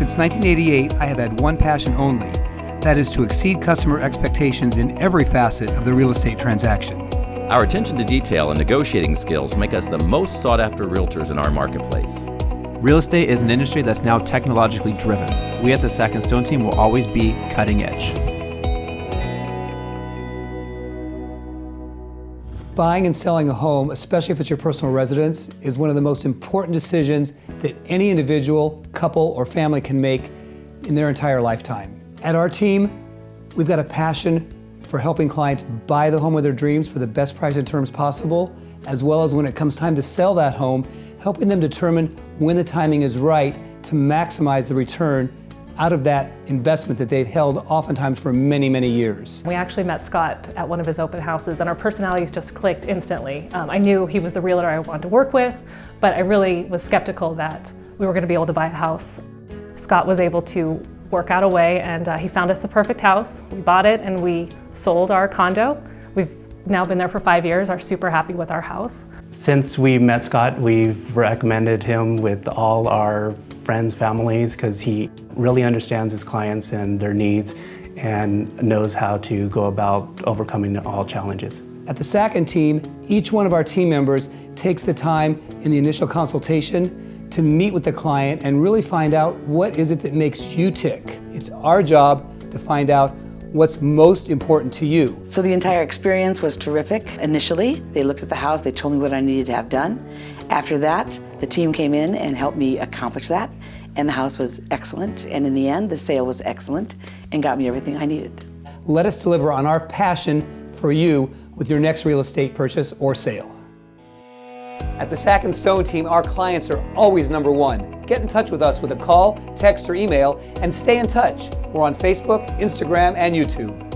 Since 1988, I have had one passion only. That is to exceed customer expectations in every facet of the real estate transaction. Our attention to detail and negotiating skills make us the most sought after realtors in our marketplace. Real estate is an industry that's now technologically driven. We at the Sack and Stone team will always be cutting edge. Buying and selling a home, especially if it's your personal residence, is one of the most important decisions that any individual, couple, or family can make in their entire lifetime. At our team, we've got a passion for helping clients buy the home of their dreams for the best price and terms possible, as well as when it comes time to sell that home, helping them determine when the timing is right to maximize the return out of that investment that they've held oftentimes for many, many years. We actually met Scott at one of his open houses and our personalities just clicked instantly. Um, I knew he was the realtor I wanted to work with, but I really was skeptical that we were going to be able to buy a house. Scott was able to work out a way and uh, he found us the perfect house. We bought it and we sold our condo. We've now been there for five years, are super happy with our house. Since we met Scott, we've recommended him with all our friends, families, because he really understands his clients and their needs and knows how to go about overcoming all challenges. At the Sacken team, each one of our team members takes the time in the initial consultation to meet with the client and really find out what is it that makes you tick. It's our job to find out what's most important to you. So the entire experience was terrific. Initially, they looked at the house, they told me what I needed to have done. After that, the team came in and helped me accomplish that, and the house was excellent, and in the end, the sale was excellent and got me everything I needed. Let us deliver on our passion for you with your next real estate purchase or sale. At the Sack and Stone team, our clients are always number one. Get in touch with us with a call, text, or email, and stay in touch. We're on Facebook, Instagram, and YouTube.